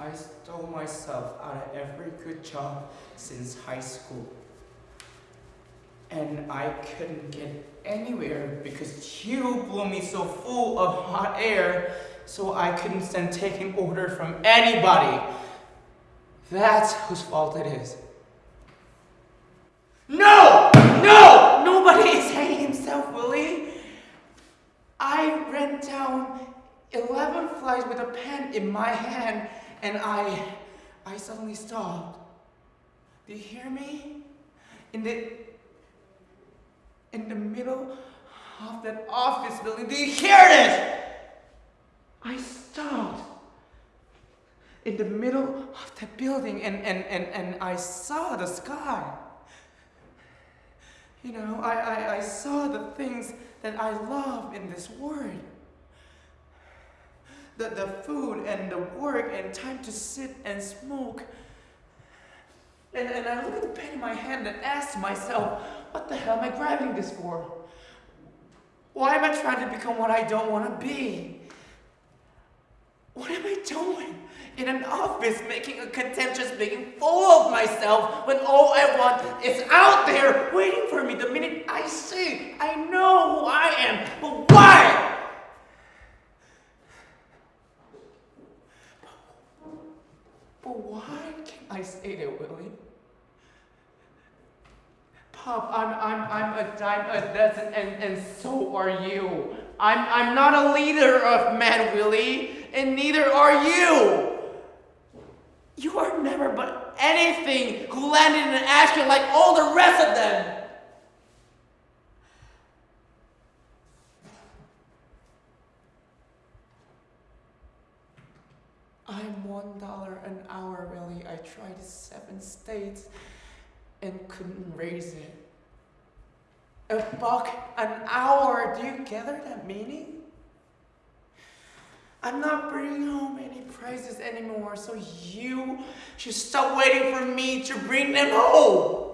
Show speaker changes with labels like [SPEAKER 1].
[SPEAKER 1] I stole myself out of every good job since high school. And I couldn't get anywhere because you blew me so full of hot air so I couldn't stand taking order from anybody. That's whose fault it is. No! No! Nobody is hanging himself, Willy. I ran down 11 flies with a pen in my hand and I, I suddenly stopped. Do you hear me? In the, in the middle of that office building, do you hear this? I stopped in the middle of the building and, and, and, and I saw the sky. You know, I, I, I saw the things that I love in this world. The, the food and the work and time to sit and smoke. And, and I look at the pen in my hand and ask myself, what the hell am I grabbing this for? Why am I trying to become what I don't want to be? What am I doing? in an office making a contentious meeting full of myself when all I want is out there waiting for me the minute I see. I know But why can't I stay there, Willy? Pop, I'm, I'm, I'm a dime a dozen, and, and so are you. I'm, I'm not a leader of men, Willy, and neither are you. You are never but anything who landed in an ashtray like all the rest of them. I'm one dollar an hour, really. I tried seven states and couldn't raise it. A buck an hour, do you gather that meaning? I'm not bringing home any prizes anymore, so you should stop waiting for me to bring them home.